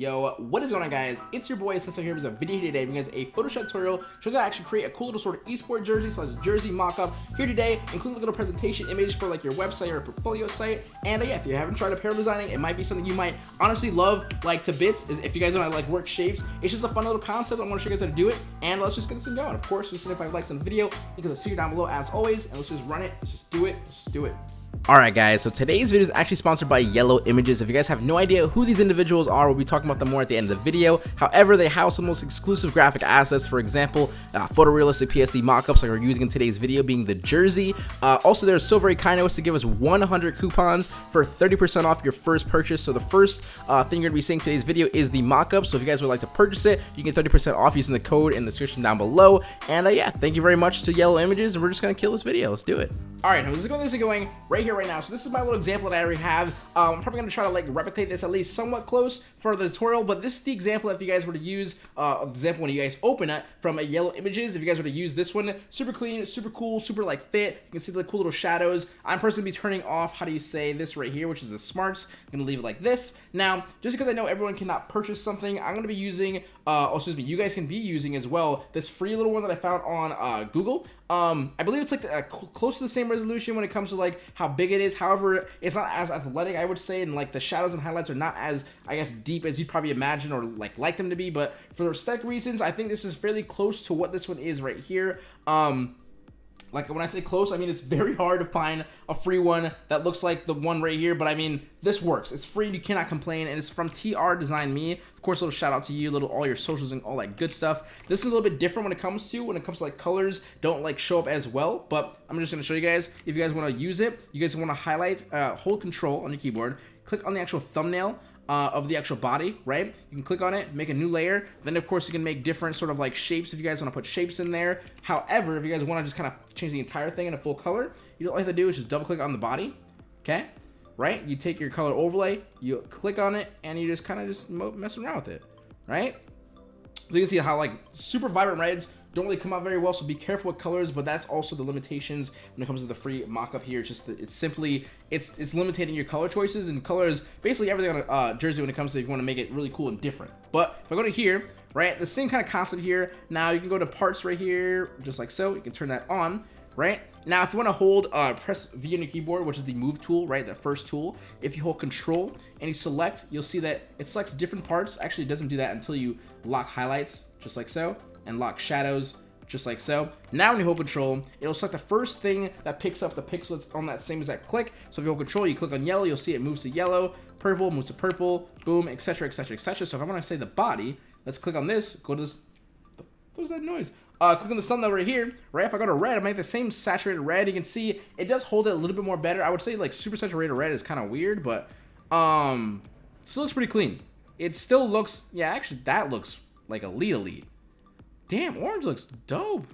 Yo, what is going on guys? It's your boy Sensei here with a video today because a Photoshop tutorial shows how to actually create a cool little sort of esport jersey slash jersey mock-up here today, including a little presentation image for like your website or portfolio site. And uh, yeah, if you haven't tried apparel designing, it might be something you might honestly love like to bits. If you guys want to like work shapes, it's just a fun little concept. I want to show you guys how to do it. And let's just get this thing going. Of course, just 75 likes on the video, you can see it down below as always. And let's just run it. Let's just do it. Let's just do it. Alright guys, so today's video is actually sponsored by Yellow Images. If you guys have no idea who these individuals are, we'll be talking about them more at the end of the video. However, they house the most exclusive graphic assets, for example, uh, photorealistic PSD mockups like we're using in today's video being the jersey. Uh, also, they're so very kind as to give us 100 coupons for 30% off your first purchase. So the first uh, thing you're going to be seeing today's video is the mockup. So if you guys would like to purchase it, you get 30% off using the code in the description down below. And uh, yeah, thank you very much to Yellow Images, and we're just going to kill this video. Let's do it. Alright, this is going, this is going right here, right now. So this is my little example that I already have. Um, I'm probably going to try to like replicate this at least somewhat close for the tutorial, but this is the example if you guys were to use, uh, example when you guys open it from a Yellow Images, if you guys were to use this one, super clean, super cool, super like fit. You can see the cool little shadows. I'm personally be turning off, how do you say this right here, which is the smarts. I'm going to leave it like this. Now, just because I know everyone cannot purchase something, I'm going to be using, uh, oh, excuse me, you guys can be using as well, this free little one that I found on uh, Google. Um, I believe it's like uh, close to the same resolution when it comes to like how big it is. However, it's not as athletic, I would say, and like the shadows and highlights are not as, I guess, deep as you'd probably imagine or like like them to be. But for aesthetic reasons, I think this is fairly close to what this one is right here. Um, like when I say close, I mean it's very hard to find a free one that looks like the one right here, but I mean this works. It's free, you cannot complain, and it's from TR Design Me. Of course, a little shout out to you, little all your socials and all that good stuff. This is a little bit different when it comes to when it comes to like colors don't like show up as well, but I'm just gonna show you guys. If you guys want to use it, you guys want to highlight, uh, hold Control on your keyboard, click on the actual thumbnail uh, of the actual body, right? You can click on it, make a new layer. Then, of course, you can make different sort of like shapes if you guys want to put shapes in there. However, if you guys want to just kind of change the entire thing into full color, you you have to do is just double click on the body, okay? Right? You take your color overlay, you click on it, and you just kind of just messing around with it, right? So you can see how like super vibrant reds don't really come out very well, so be careful with colors, but that's also the limitations when it comes to the free mock-up here. It's just, it's simply, it's it's limiting your color choices, and colors, basically everything on a uh, jersey when it comes to if you want to make it really cool and different. But if I go to here, right, the same kind of concept here. Now you can go to parts right here, just like so. You can turn that on, right? Now, if you want to hold, uh, press V on your keyboard, which is the move tool, right? The first tool. If you hold control and you select, you'll see that it selects different parts. Actually, it doesn't do that until you lock highlights, just like so and lock shadows just like so. Now when you hold control, it'll select the first thing that picks up the pixels on that same exact click. So if you hold control, you click on yellow, you'll see it moves to yellow, purple moves to purple, boom, etc, etc, etc. So if I want to say the body, let's click on this, go to this, what is that noise? Uh, click on the thumbnail right here, right? If I go to red, I make the same saturated red. You can see it does hold it a little bit more better. I would say like super saturated red is kind of weird, but um, still looks pretty clean. It still looks, yeah, actually that looks like elite elite. Damn, orange looks dope.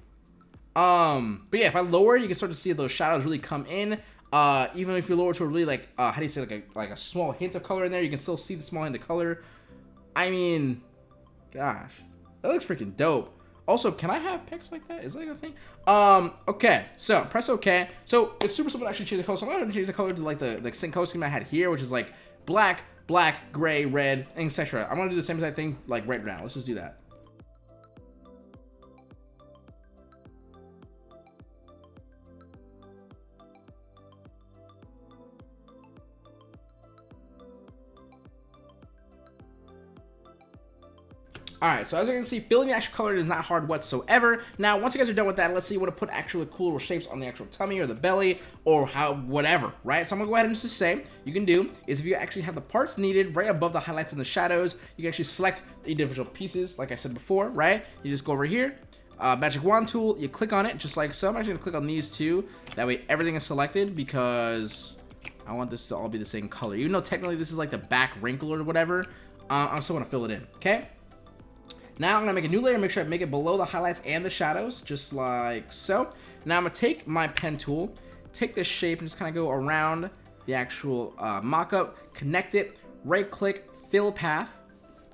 Um, but yeah, if I lower, you can start to see those shadows really come in. Uh, even if you lower to a really like, uh, how do you say, like a like a small hint of color in there, you can still see the small hint of color. I mean, gosh, that looks freaking dope. Also, can I have pics like that? Is that a thing? Um, okay, so press OK. So it's super simple to actually change the color. So I'm gonna change the color to like the like same color scheme I had here, which is like black, black, gray, red, etc. I'm gonna do the same exact thing like right now. Let's just do that. Alright, so as you can see, filling the actual color is not hard whatsoever. Now, once you guys are done with that, let's you want to put actually cool little shapes on the actual tummy or the belly or how, whatever, right? So I'm to go ahead and just say, you can do is if you actually have the parts needed right above the highlights and the shadows, you can actually select the individual pieces, like I said before, right? You just go over here, uh, magic wand tool, you click on it just like so. I'm actually to click on these two. That way everything is selected because I want this to all be the same color. Even though technically this is like the back wrinkle or whatever, uh, I still want to fill it in, okay? Now I'm to make a new layer, make sure I make it below the highlights and the shadows, just like so. Now I'm to take my pen tool, take this shape and just kind of go around the actual uh, mock-up, connect it, right click, fill path,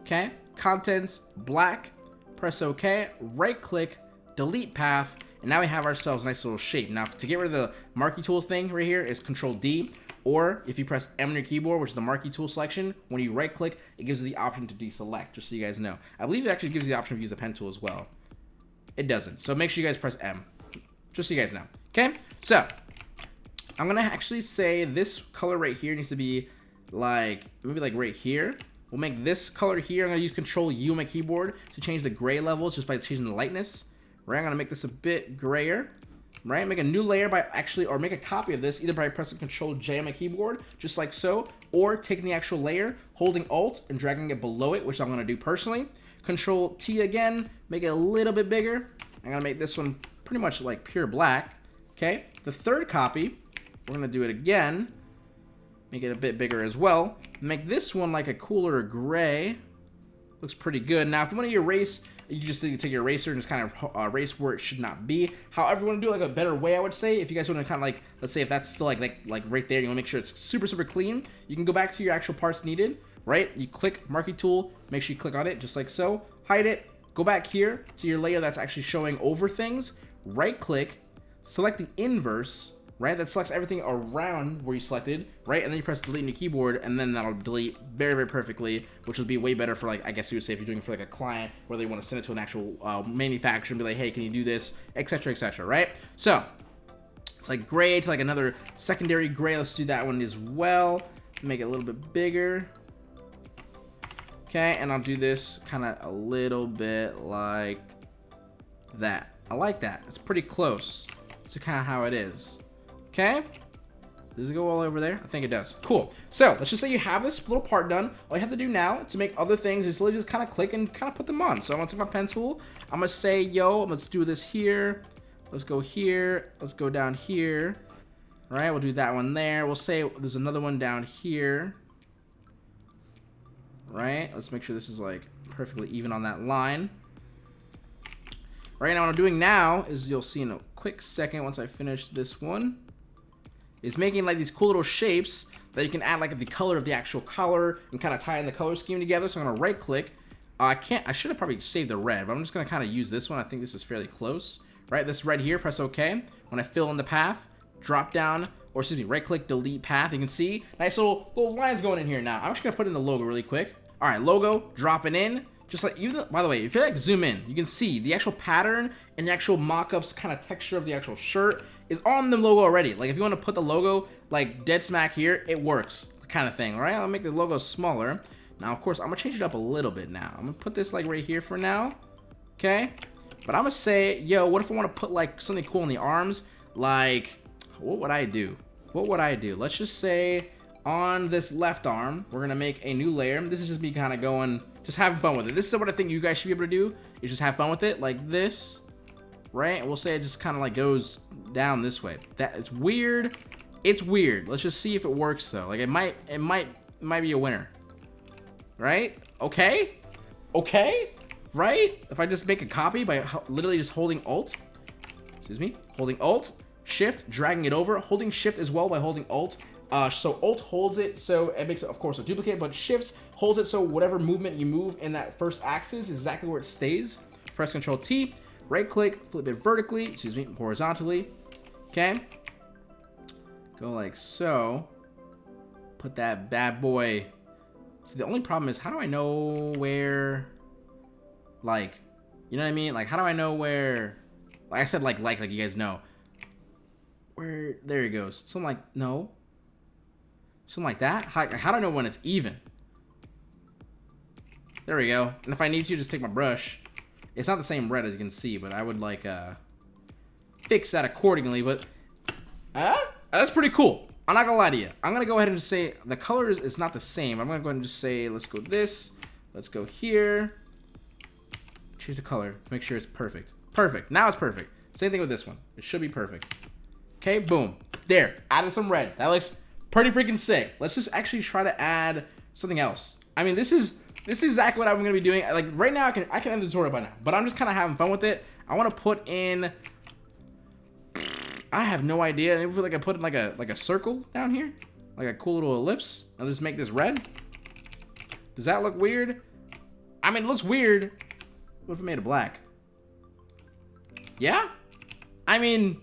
okay, contents, black, press OK, right click, delete path, and now we have ourselves a nice little shape. Now to get rid of the marquee tool thing right here is control D, Or if you press M on your keyboard, which is the marquee tool selection, when you right click, it gives you the option to deselect, just so you guys know. I believe it actually gives you the option to use the pen tool as well. It doesn't. So make sure you guys press M, just so you guys know. Okay, so I'm gonna actually say this color right here needs to be like, maybe like right here. We'll make this color here. I'm gonna use Control U on my keyboard to change the gray levels just by changing the lightness. Right, I'm gonna make this a bit grayer right? Make a new layer by actually, or make a copy of this either by pressing Control J on my keyboard, just like so, or taking the actual layer, holding Alt and dragging it below it, which I'm gonna do personally. Control T again, make it a little bit bigger. I'm gonna make this one pretty much like pure black, okay? The third copy, we're gonna do it again, make it a bit bigger as well. Make this one like a cooler gray. Looks pretty good. Now, if you want to erase you just need to take your eraser and just kind of uh, erase where it should not be. However, you want to do like a better way, I would say. If you guys want to kind of like, let's say if that's still like, like, like right there, you want to make sure it's super, super clean. You can go back to your actual parts needed, right? You click marquee tool, make sure you click on it just like so, hide it, go back here to your layer that's actually showing over things, right click, select the inverse, right? That selects everything around where you selected, right? And then you press delete on your keyboard, and then that'll delete very, very perfectly, which would be way better for like, I guess you would say if you're doing it for like a client, where they want to send it to an actual uh, manufacturer and be like, hey, can you do this, etc., etc., right? So, it's like gray to like another secondary gray. Let's do that one as well. Make it a little bit bigger. Okay, and I'll do this kind of a little bit like that. I like that. It's pretty close to kind of how it is. Okay. Does it go all over there? I think it does. Cool. So, let's just say you have this little part done. All you have to do now to make other things is literally just kind of click and kind of put them on. So, I'm going to take my pen tool. I'm going to say, yo, let's do this here. Let's go here. Let's go down here. All right, we'll do that one there. We'll say there's another one down here. Right, let's make sure this is like perfectly even on that line. Right now, what I'm doing now is you'll see in a quick second once I finish this one is making like these cool little shapes that you can add like the color of the actual color and kind of tie in the color scheme together. So I'm gonna right click. Uh, I can't, I should have probably saved the red, but I'm just gonna kind of use this one. I think this is fairly close, right? This red here, press OK. When I fill in the path, drop down, or excuse me, right click, delete path. You can see nice little, little lines going in here now. I'm just gonna put in the logo really quick. All right, logo, dropping in. Just like, even, by the way, if you like zoom in, you can see the actual pattern and the actual mock-ups kind of texture of the actual shirt is on the logo already. Like if you want to put the logo like dead smack here, it works kind of thing, right? I'll make the logo smaller. Now, of course, I'm gonna change it up a little bit now. I'm gonna put this like right here for now, okay? But I'm gonna say, yo, what if I want to put like something cool in the arms? Like, what would I do? What would I do? Let's just say on this left arm, we're gonna make a new layer. This is just me kind of going, just having fun with it. This is what I think you guys should be able to do, is just have fun with it, like this, right? And we'll say it just kind of like goes down this way. That it's weird. It's weird. Let's just see if it works though. Like it might, it might, it might be a winner, right? Okay, okay, right? If I just make a copy by literally just holding Alt, excuse me, holding Alt, Shift, dragging it over, holding Shift as well by holding Alt. Uh, so Alt holds it, so it makes of course, a duplicate, but Shifts holds it so whatever movement you move in that first axis is exactly where it stays. Press Control T, right click, flip it vertically, excuse me, horizontally. Okay. Go like so. Put that bad boy. See, the only problem is, how do I know where, like, you know what I mean? Like, how do I know where, like I said, like, like, like you guys know. Where, there he goes. Something like, no. Something like that? How, how do I know when it's even? There we go. And if I need to, just take my brush. It's not the same red as you can see, but I would like uh, fix that accordingly. But uh, that's pretty cool. I'm not gonna lie to you. I'm gonna go ahead and just say the color is, is not the same. I'm gonna go ahead and just say let's go this. Let's go here. Choose the color. Make sure it's perfect. Perfect. Now it's perfect. Same thing with this one. It should be perfect. Okay, boom. There. Added some red. That looks pretty freaking sick. Let's just actually try to add something else. I mean, this is this is exactly what I'm to be doing. Like right now, I can I can end the tutorial by now, but I'm just kind of having fun with it. I want to put in. I have no idea. Maybe like I put in like a like a circle down here, like a cool little ellipse. I'll just make this red. Does that look weird? I mean, it looks weird. What if I made it black? Yeah? I mean,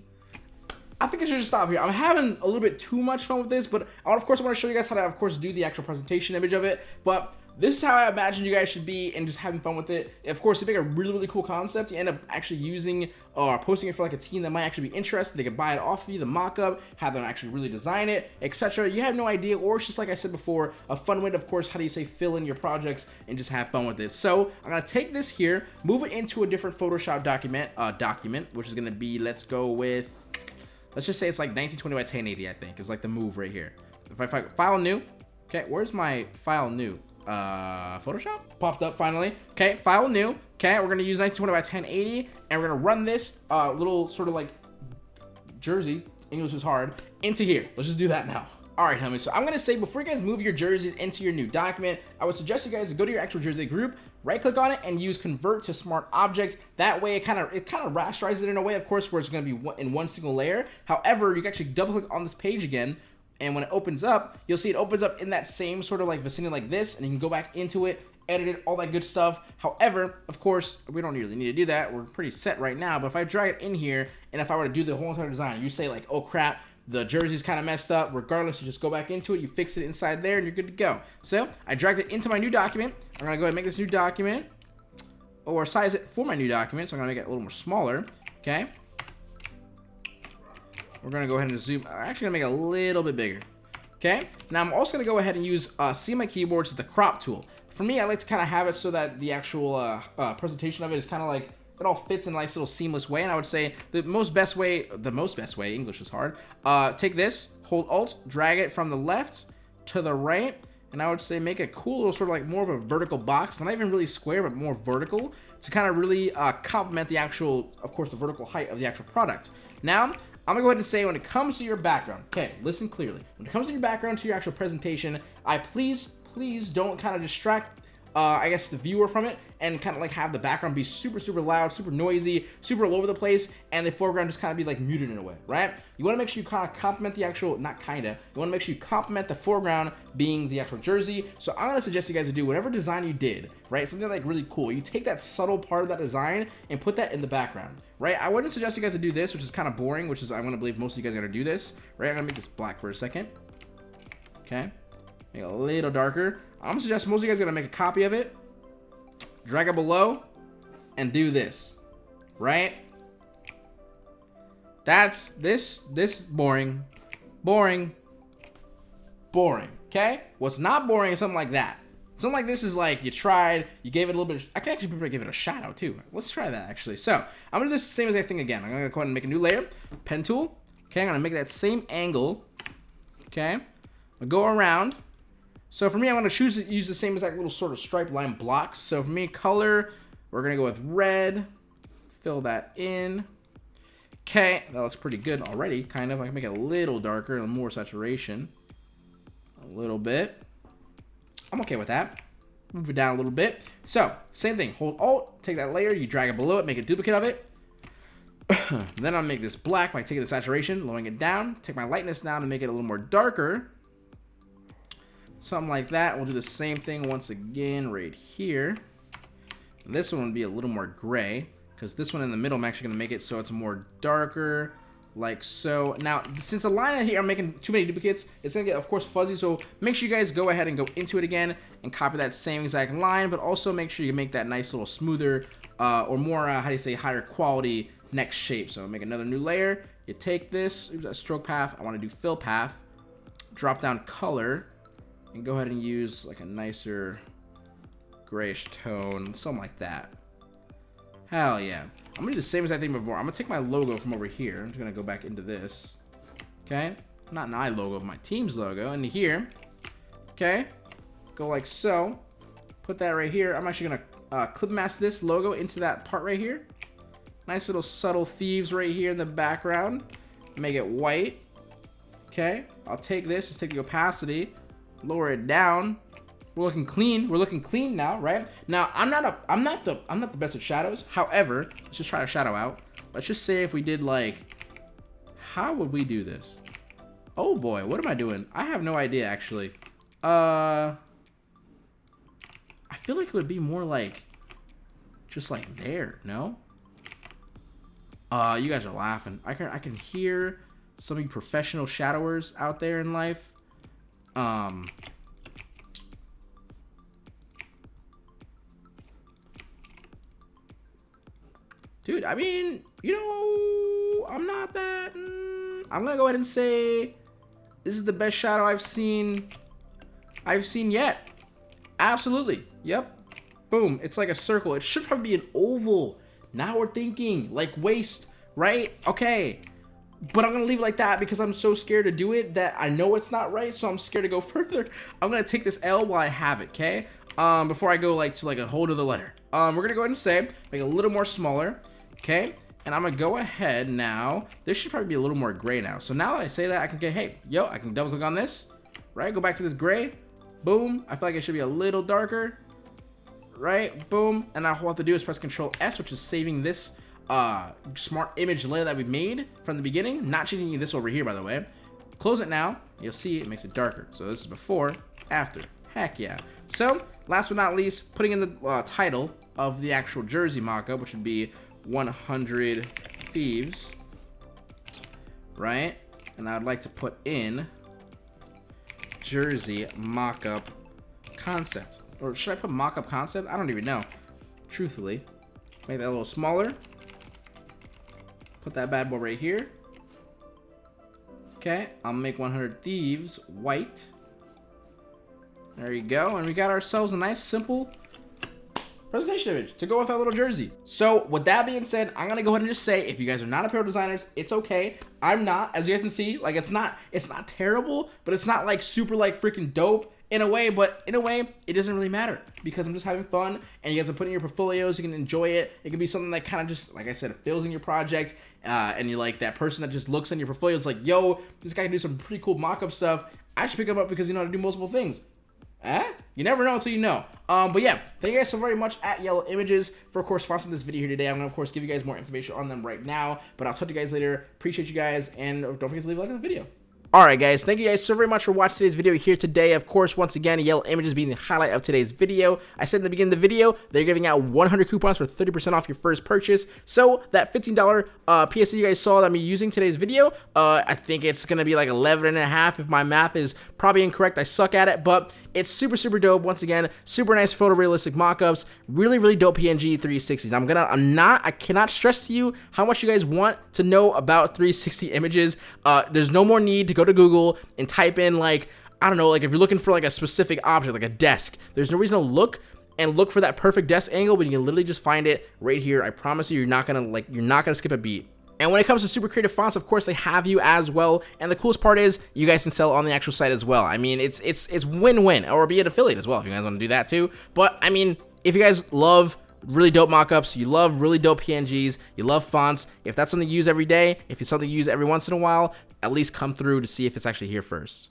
I think I should just stop here. I'm having a little bit too much fun with this, but I, of course, I want to show you guys how to, of course, do the actual presentation image of it. But this is how I imagine you guys should be and just having fun with it. Of course, you make a really, really cool concept, you end up actually using or uh, posting it for like a team that might actually be interested. They can buy it off of you, the mock-up, have them actually really design it, etc. You have no idea, or it's just like I said before, a fun way to, of course, how do you say, fill in your projects and just have fun with it. So I'm gonna take this here, move it into a different Photoshop document, uh, document, which is gonna be, let's go with, let's just say it's like 1920 by 1080, I think, is like the move right here. If I file new, okay, where's my file new? uh, Photoshop popped up finally. Okay, file new. Okay, we're gonna use 1920 by 1080, and we're gonna run this uh, little sort of like jersey. English is hard into here. Let's just do that now. All right, homies. So I'm gonna say before you guys move your jerseys into your new document, I would suggest you guys go to your actual jersey group, right click on it, and use convert to smart objects. That way, it kind of it kind of rasterizes it in a way, of course, where it's gonna be in one single layer. However, you can actually double click on this page again, and when it opens up, you'll see it opens up in that same sort of like vicinity like this, and you can go back into it, edit it, all that good stuff. However, of course, we don't really need to do that. We're pretty set right now, but if I drag it in here, and if I were to do the whole entire design, you say like, oh crap, the jersey's kind of messed up. Regardless, you just go back into it, you fix it inside there, and you're good to go. So I dragged it into my new document. I'm gonna go ahead and make this new document, or size it for my new document. So I'm gonna make it a little more smaller. Okay. We're to go ahead and zoom. I'm actually to make it a little bit bigger. Okay. Now I'm also to go ahead and use uh, See My Keyboards, the crop tool. For me, I like to kind of have it so that the actual uh, uh, presentation of it is kind of like it all fits in a nice little seamless way. And I would say the most best way, the most best way, English is hard. Uh, take this, hold Alt, drag it from the left to the right. And I would say make a cool little sort of like more of a vertical box. Not even really square, but more vertical to kind of really uh, complement the actual, of course, the vertical height of the actual product. Now, I'm gonna go ahead and say when it comes to your background, okay, listen clearly. When it comes to your background, to your actual presentation, I please, please don't kind of distract uh, I guess, the viewer from it and kind of like have the background be super, super loud, super noisy, super all over the place, and the foreground just kind of be like muted in a way, right? You want to make sure you kind of complement the actual, not kind of, you want to make sure you complement the foreground being the actual jersey. So I'm to suggest you guys to do whatever design you did, right? Something like really cool. You take that subtle part of that design and put that in the background, right? I wouldn't suggest you guys to do this, which is kind of boring, which is, I'm to believe most of you guys are to do this, right? I'm to make this black for a second. Okay. Make it a little darker. I'm gonna suggest most of you guys gonna make a copy of it, drag it below, and do this, right? That's this this boring, boring, boring. Okay, what's not boring is something like that. Something like this is like you tried, you gave it a little bit. Of, I can actually probably give it a shout out too. Let's try that actually. So I'm gonna do the same I thing again. I'm gonna go ahead and make a new layer, pen tool. Okay, I'm gonna make that same angle. Okay, I'll go around. So for me, I'm going to choose to use the same exact little sort of stripe line blocks. So for me, color, we're going to go with red. Fill that in. Okay, that looks pretty good already, kind of. I can make it a little darker and more saturation. A little bit. I'm okay with that. Move it down a little bit. So, same thing. Hold Alt, take that layer, you drag it below it, make a duplicate of it. then I'll make this black by taking the saturation, lowering it down. Take my lightness down to make it a little more darker. Something like that. We'll do the same thing once again right here. And this one would be a little more gray because this one in the middle I'm actually going to make it so it's more darker like so. Now, since the line here I'm making too many duplicates, it's going to get, of course, fuzzy. So make sure you guys go ahead and go into it again and copy that same exact line, but also make sure you make that nice little smoother uh, or more, uh, how do you say, higher quality next shape. So make another new layer. You take this, stroke path. I want to do fill path. Drop down color and go ahead and use like a nicer grayish tone, something like that. Hell yeah. I'm gonna do the same exact thing before. I'm gonna take my logo from over here. I'm just gonna go back into this. Okay? Not an eye logo, my team's logo. Into here. Okay? Go like so. Put that right here. I'm actually gonna uh, clip mask this logo into that part right here. Nice little subtle thieves right here in the background. Make it white. Okay? I'll take this, just take the opacity lower it down. We're looking clean. We're looking clean now, right? Now, I'm not a, I'm not the, I'm not the best at shadows. However, let's just try a shadow out. Let's just say if we did like, how would we do this? Oh boy, what am I doing? I have no idea actually. Uh, I feel like it would be more like, just like there, no? Uh, you guys are laughing. I can, I can hear some of you professional shadowers out there in life. Um, dude, I mean, you know, I'm not that. Mm, I'm gonna go ahead and say this is the best shadow I've seen. I've seen yet. Absolutely. Yep. Boom. It's like a circle. It should probably be an oval. Now we're thinking like waist, right? Okay. But I'm to leave it like that because I'm so scared to do it that I know it's not right. So I'm scared to go further. I'm to take this L while I have it. Okay. Um, before I go like to like a whole other letter. Um, we're to go ahead and say, make a little more smaller. Okay. And I'm to go ahead now. This should probably be a little more gray now. So now that I say that, I can get, hey, yo, I can double click on this, right? Go back to this gray. Boom. I feel like it should be a little darker right? Boom. And all I have to do is press Control S, which is saving this uh, smart image layer that we made from the beginning. Not changing this over here, by the way. Close it now. You'll see it makes it darker. So this is before, after. Heck yeah. So, last but not least, putting in the uh, title of the actual jersey mockup, which would be 100 Thieves, right? And I would like to put in jersey mockup concept. Or should I put mock-up concept? I don't even know. Truthfully. Make that a little smaller. Put that bad boy right here. Okay, I'll make 100 Thieves white. There you go. And we got ourselves a nice, simple presentation image to go with our little jersey. So with that being said, I'm gonna go ahead and just say, if you guys are not apparel designers, it's okay. I'm not, as you guys can see, like it's not, it's not terrible, but it's not like super like freaking dope in a way, but in a way, it doesn't really matter because I'm just having fun and you guys are putting your portfolios, you can enjoy it. It can be something that kind of just, like I said, fills in your project uh, and you're like that person that just looks in your portfolio, it's like, yo, this guy can do some pretty cool mock-up stuff. I should pick him up because you know how to do multiple things. Eh? You never know until you know. Um, but yeah, thank you guys so very much at Yellow Images for, of course, sponsoring this video here today. I'm going to, of course, give you guys more information on them right now. But I'll talk to you guys later. Appreciate you guys. And don't forget to leave a like on the video. Alright guys, thank you guys so very much for watching today's video here today. Of course, once again, Yellow Images being the highlight of today's video. I said in the beginning of the video, they're giving out 100 coupons for 30% off your first purchase. So that $15 uh, PSD you guys saw that I'm using today's video, uh, I think it's going to be like 11 and a half if my math is probably incorrect. I suck at it, but it's super, super dope. Once again, super nice photorealistic mockups. Really, really dope PNG 360s. I'm gonna, I'm not, I cannot stress to you how much you guys want to know about 360 images. Uh, there's no more need to go to Google and type in like, I don't know, like if you're looking for like a specific object, like a desk, there's no reason to look and look for that perfect desk angle, but you can literally just find it right here. I promise you, you're not gonna like, you're not gonna skip a beat. And when it comes to super creative fonts, of course, they have you as well. And the coolest part is you guys can sell on the actual site as well. I mean, it's it's it's win-win, or be an affiliate as well if you guys want to do that too. But I mean, if you guys love really dope mockups, you love really dope PNGs, you love fonts, if that's something you use every day, if it's something you use every once in a while, at least come through to see if it's actually here first.